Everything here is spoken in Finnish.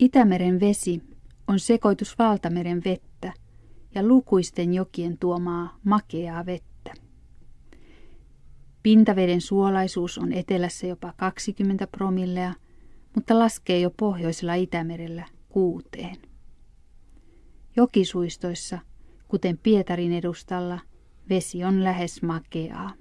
Itämeren vesi on sekoitus valtameren vettä ja lukuisten jokien tuomaa makeaa vettä. Pintaveden suolaisuus on etelässä jopa 20 promillea, mutta laskee jo pohjoisella Itämerellä kuuteen. Jokisuistoissa, kuten Pietarin edustalla, vesi on lähes makeaa.